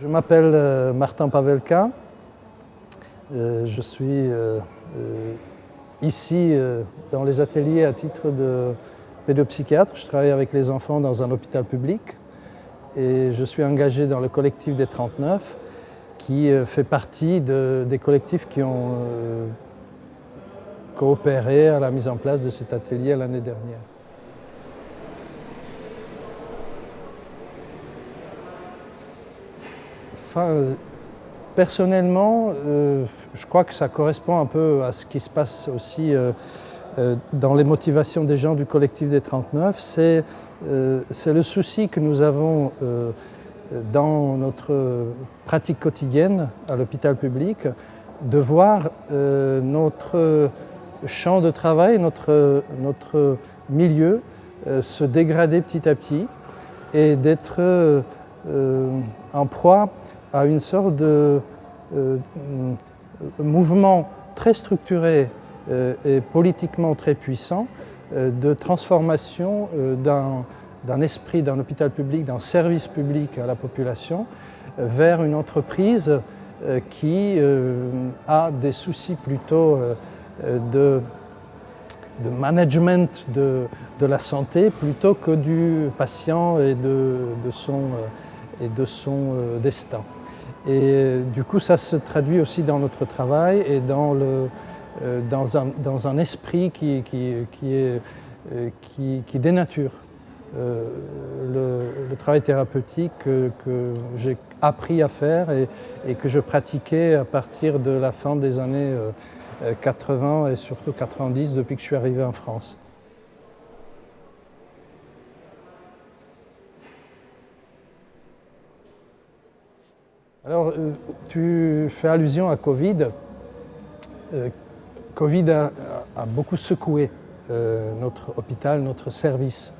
Je m'appelle euh, Martin Pavelka. Euh, je suis euh, ici dans les ateliers à titre de pédopsychiatre. Je travaille avec les enfants dans un hôpital public et je suis engagé dans le collectif des 39 qui fait partie des collectifs qui ont coopéré à la mise en place de cet atelier l'année dernière. Personnellement, euh, je crois que ça correspond un peu à ce qui se passe aussi euh, euh, dans les motivations des gens du collectif des 39. C'est le souci que nous avons dans notre pratique quotidienne à l'hôpital public de voir notre champ de travail, notre milieu se dégrader petit à petit et d'être en proie à une sorte de euh, mouvement très structuré euh, et politiquement très puissant euh, de transformation d'un esprit, d'un hôpital public, d'un service public à la population vers une entreprise qui a des soucis plutôt de, de management de, de, la santé plutôt que du patient et de, de son, et de son destin. Et du coup, ça se traduit aussi dans notre travail et dans, le, euh, dans, un, dans un, esprit qui, qui, qui, euh, dénature euh, le, travail thérapeutique que, j'ai appris à faire et, que je pratiquais à partir de la fin des années 80 et surtout 90 depuis que je suis arrivé en France. Alors, euh, tu fais allusion à Covid. Euh, Covid a, beaucoup secoué euh, notre hôpital, notre service.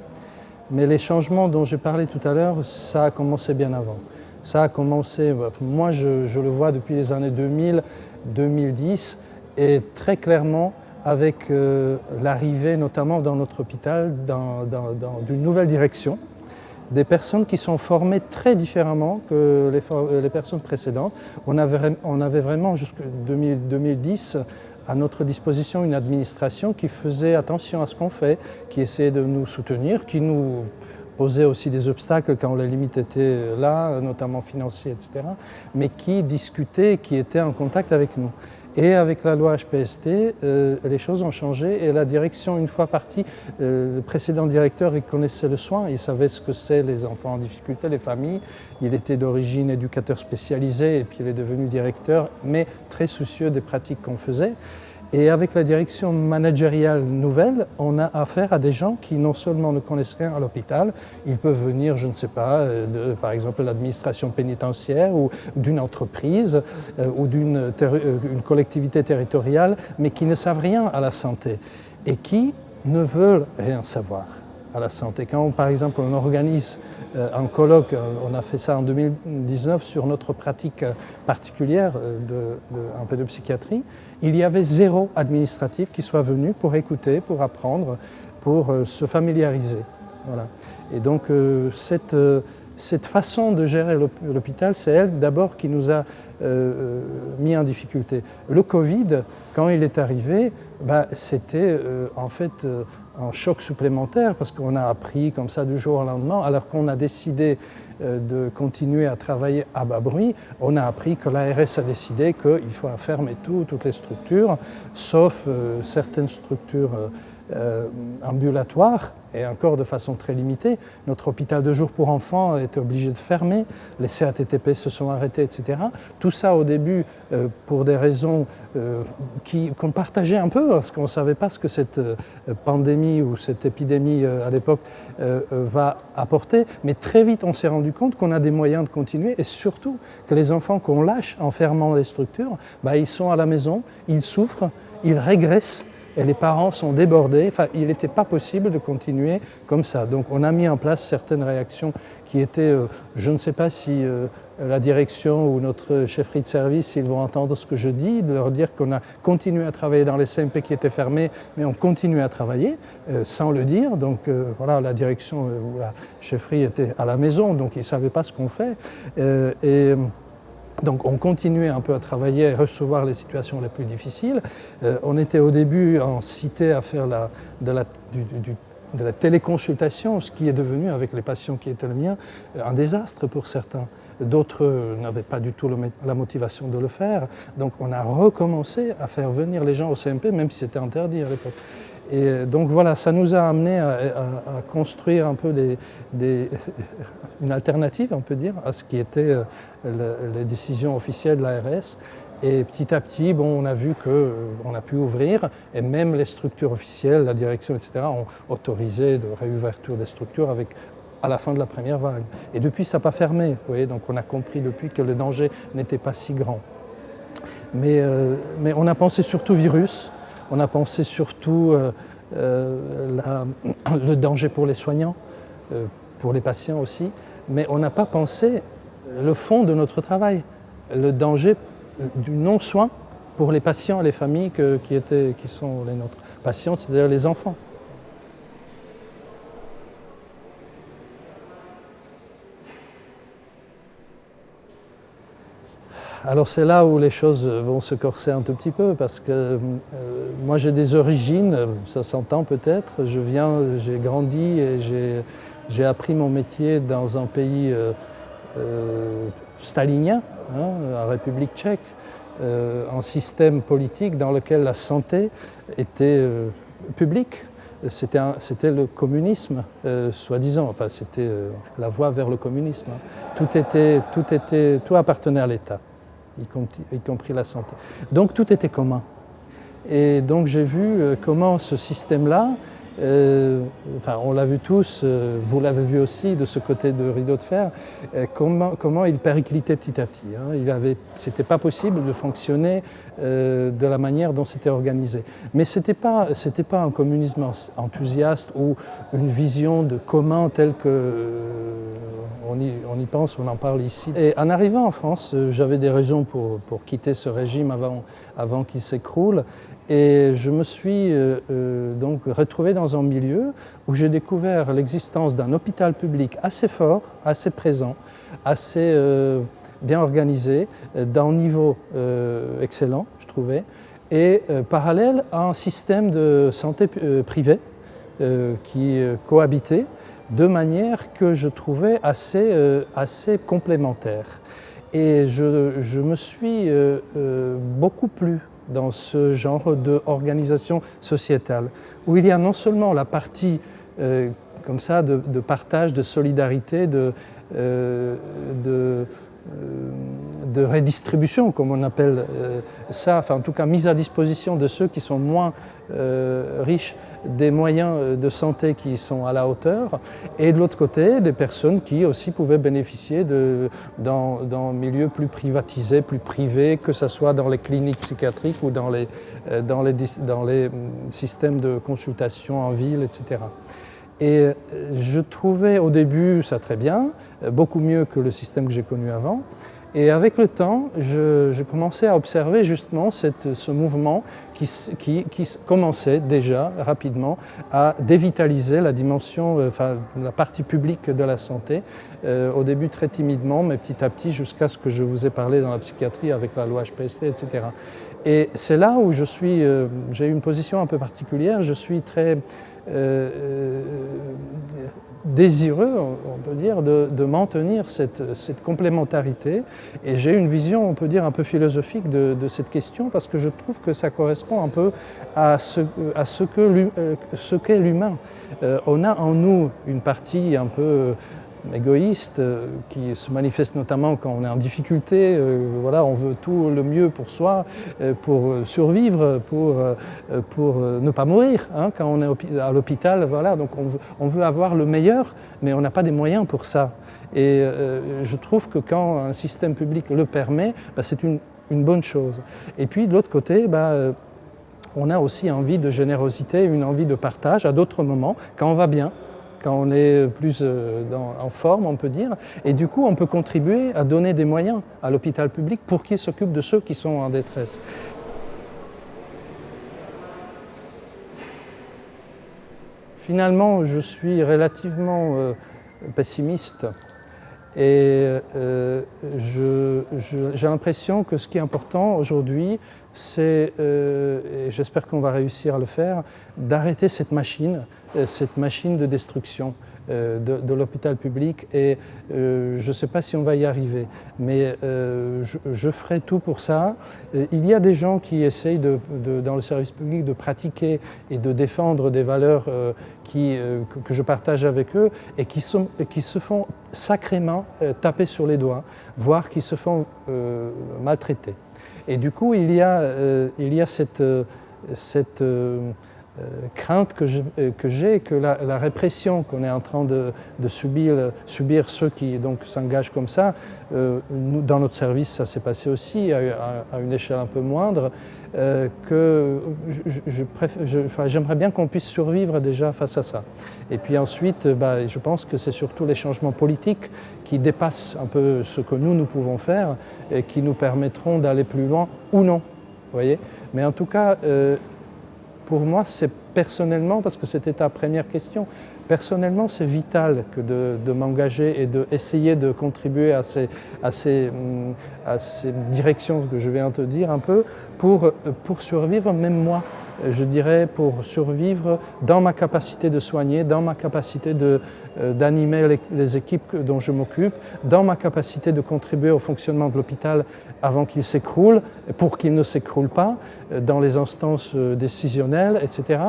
Mais les changements dont j'ai parlé tout à l'heure, ça a commencé bien avant. Ça a commencé, moi je, le vois depuis les années 2000, 2010, et très clairement avec l'arrivée notamment dans notre hôpital d'une nouvelle direction, des personnes qui sont formées très différemment que les, euh, personnes précédentes. On avait, on avait vraiment jusqu'en 2010 à notre disposition une administration qui faisait attention à ce qu'on fait, qui essayait de nous soutenir, qui nous posait aussi des obstacles quand les limites étaient là, notamment financiers, etc., mais qui discutait, qui était en contact avec nous. Et avec la loi HPST, euh, les choses ont changé et la direction, une fois partie, euh, le précédent directeur, il connaissait le soin, il savait ce que c'est les enfants en difficulté, les familles. Il était d'origine éducateur spécialisé et puis il est devenu directeur, mais très soucieux des pratiques qu'on faisait. Et avec la direction managériale nouvelle, on a affaire à des gens qui non seulement ne connaissent rien à l'hôpital, ils peuvent venir, je ne sais pas, euh, de, par exemple l'administration pénitentiaire ou d'une entreprise euh, ou d'une euh, collectivité territoriale, mais qui ne savent rien à la santé et qui ne veulent rien savoir à la santé. Quand, par exemple, on organise euh, un colloque, euh, on a fait ça en 2019 sur notre pratique euh, particulière de, de, peu de psychiatrie, il y avait zéro administratif qui soit venu pour écouter, pour apprendre, pour se familiariser. Voilà. Et donc, cette, cette façon de gérer l'hôpital, c'est elle d'abord qui nous a mis en difficulté. Le Covid, quand il est arrivé, bah, c'était en fait un choc supplémentaire parce qu'on a appris comme ça du jour au lendemain, alors qu'on a décidé euh, de continuer à travailler à bas bruit, on a appris que l'ARS a décidé qu'il faut fermer tout, toutes les structures, sauf euh, certaines structures euh, ambulatoires et encore de façon très limitée. Notre hôpital de jour pour enfants été obligé de fermer, les CATTP se sont arrêtés, etc. Tout ça au début euh, pour des raisons euh, qu'on partageait un peu, parce qu'on ne savait pas ce que cette pandémie ou cette épidémie à l'époque va apporter. Mais très vite, on s'est rendu compte qu'on a des moyens de continuer et surtout que les enfants qu'on lâche en fermant les structures, bah, ils sont à la maison, ils souffrent, ils régressent et les parents sont débordés. Enfin, il n'était pas possible de continuer comme ça. Donc on a mis en place certaines réactions qui étaient, euh, je ne sais pas si euh, la direction ou notre chefferie de service, ils vont entendre ce que je dis, de leur dire qu'on a continué à travailler dans les CMP qui étaient fermés, mais on continue à travailler euh, sans le dire. Donc voilà, la direction ou la chefferie était à la maison, donc ils ne savaient pas ce qu'on fait. Donc on continuait un peu à travailler et recevoir les situations les plus difficiles. Euh, on était au début en cité à faire la, de, la, de, la, téléconsultation, ce qui est devenu, avec les patients qui étaient le mien, un désastre pour certains. D'autres n'avaient pas du tout la motivation de le faire. Donc on a recommencé à faire venir les gens au CMP, même si c'était interdit à l'époque. Et donc voilà, ça nous a amené à, construire un peu une alternative, on peut dire, à ce qui était euh, les décisions officielles de l'ARS. Et petit à petit, bon, on a vu qu'on euh, a pu ouvrir, et même les structures officielles, la direction, etc., ont autorisé de réouverture des structures à la fin de la première vague. Et depuis, ça n'a pas fermé. Donc on a compris depuis que le danger n'était pas si grand. Mais, euh, mais on a pensé surtout virus, on a pensé surtout euh, euh, le danger pour les soignants, euh, pour les patients aussi, mais on n'a pas pensé le fond de notre travail, le danger du non-soin pour les patients et les familles qui, étaient, qui sont les nôtres patients, c'est-à-dire les enfants. Alors c'est là où les choses vont se corser un tout petit peu parce que euh, moi j'ai des origines, ça s'entend peut-être, je viens, j'ai grandi et j'ai appris mon métier dans un pays euh, euh, stalinien, hein, la République tchèque, un système politique dans lequel la santé était publique, c'était le communisme, soi-disant, enfin c'était la voie vers le communisme. Hein. Tout, appartenait à l'État y compris la santé. Donc tout était commun. Et donc j'ai vu euh, comment ce système-là euh, enfin, on l'a vu tous, euh, vous l'avez vu aussi de ce côté de rideau de fer, euh, comment, comment, il périclitait petit à petit. Hein. Ce n'était pas possible de fonctionner de la manière dont c'était organisé. Mais ce n'était pas, pas un communisme enthousiaste ou une vision de commun telle que on y, pense, on en parle ici. Et en arrivant en France, j'avais des raisons pour, quitter ce régime avant, qu'il s'écroule. Et je me suis donc retrouvé un milieu où j'ai découvert l'existence d'un hôpital public assez fort, assez présent, assez euh, bien organisé, d'un niveau euh, excellent, je trouvais, et euh, parallèle à un système de santé privée qui cohabitait de manière que je trouvais assez, assez complémentaire. Et je, je me suis beaucoup plu dans ce genre d'organisation sociétale, où il y a non seulement la partie euh, comme ça de, partage, de solidarité, de, euh, euh, de redistribution, comme on appelle euh, ça, enfin en tout cas mise à disposition de ceux qui sont moins euh, riches des moyens de santé qui sont à la hauteur, et de l'autre côté des personnes qui aussi pouvaient bénéficier de, dans, milieux plus privatisés, plus privés, que ce soit dans les cliniques psychiatriques ou dans les, hum, systèmes de consultation en ville, etc. Et euh, je trouvais au début ça très bien, euh, beaucoup mieux que le système que j'ai connu avant. Et avec le temps, je, commençais à observer justement ce mouvement qui, commençait déjà rapidement à dévitaliser la dimension, euh, enfin la partie publique de la santé, au début très timidement, mais petit à petit jusqu'à ce que je vous ai parlé dans la psychiatrie avec la loi HPST, etc. Et c'est là où je suis, j'ai une position un peu particulière, je suis très euh, euh, désireux, on peut dire, de, maintenir cette, complémentarité. Et j'ai une vision, on peut dire, un peu philosophique de, cette question parce que je trouve que ça correspond un peu à ce, à ce euh, qu'est l'humain. on a en nous une partie un peu égoïste euh, qui se manifeste notamment quand on est en difficulté. Euh, voilà, on veut tout le mieux pour soi, euh, pour survivre, pour, pour ne pas mourir. Hein, quand on est à l'hôpital, voilà, donc on veut, avoir le meilleur, mais on n'a pas des moyens pour ça. Et je trouve que quand un système public le permet, bah, c'est une, une, bonne chose. Et puis de l'autre côté, bah, on a aussi envie de générosité, une envie de partage à d'autres moments, quand on va bien, quand on est plus euh, en forme, on peut dire. Et du coup, on peut contribuer à donner des moyens à l'hôpital public pour qu'il s'occupe de ceux qui sont en détresse. Finalement, je suis relativement euh, pessimiste et euh, j'ai l'impression que ce qui est important aujourd'hui, c'est, euh, et j'espère qu'on va réussir à le faire, d'arrêter cette machine, euh, cette machine de destruction. Euh, de, l'hôpital public et euh, je ne sais pas si on va y arriver, mais euh, je, ferai tout pour ça. Il y a des gens qui essayent de, dans le service public de pratiquer et de défendre des valeurs qui, que je partage avec eux et qui, sont, qui se font sacrément taper sur les doigts, voire qui se font maltraiter. Et du coup, il y a, il y a cette, cette euh, crainte que j'ai que, la, répression qu'on est en train de, subir, subir, ceux qui s'engagent comme ça, euh, dans notre service ça s'est passé aussi à, une échelle un peu moindre, euh, que j'aimerais bien qu'on puisse survivre déjà face à ça. Et puis ensuite, bah, je pense que c'est surtout les changements politiques qui dépassent un peu ce que nous, nous pouvons faire et qui nous permettront d'aller plus loin ou non. Voyez Mais en tout cas, pour moi, c'est personnellement, parce que c'était ta première question, personnellement, c'est vital que de, m'engager et d'essayer de, de contribuer à ces, à, ces, à ces directions que je viens de te dire un peu, pour, pour survivre, même moi je dirais, pour survivre dans ma capacité de soigner, dans ma capacité euh, d'animer les, équipes dont je m'occupe, dans ma capacité de contribuer au fonctionnement de l'hôpital avant qu'il s'écroule, pour qu'il ne s'écroule pas, euh, dans les instances euh, décisionnelles, etc.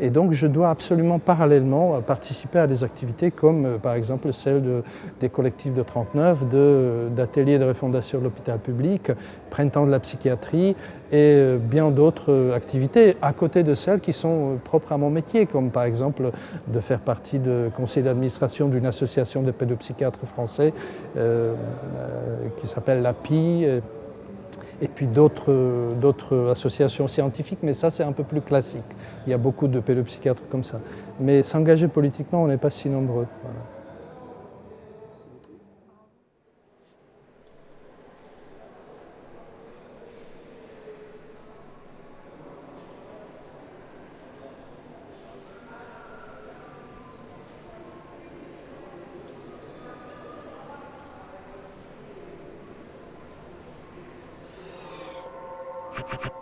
Et donc je dois absolument parallèlement participer à des activités comme par exemple celle des collectifs de 39, d'ateliers de, de refondation de l'hôpital public, Printemps de la psychiatrie et bien d'autres activités à côté de celles qui sont euh, propres à mon métier, comme par exemple de faire partie du conseil d'administration d'une association de pédopsychiatres français euh, euh, qui s'appelle l'API, et puis d'autres associations scientifiques, mais ça c'est un peu plus classique. Il y a beaucoup de pédopsychiatres comme ça. Mais s'engager politiquement, on n'est pas si nombreux. Ha ha ha.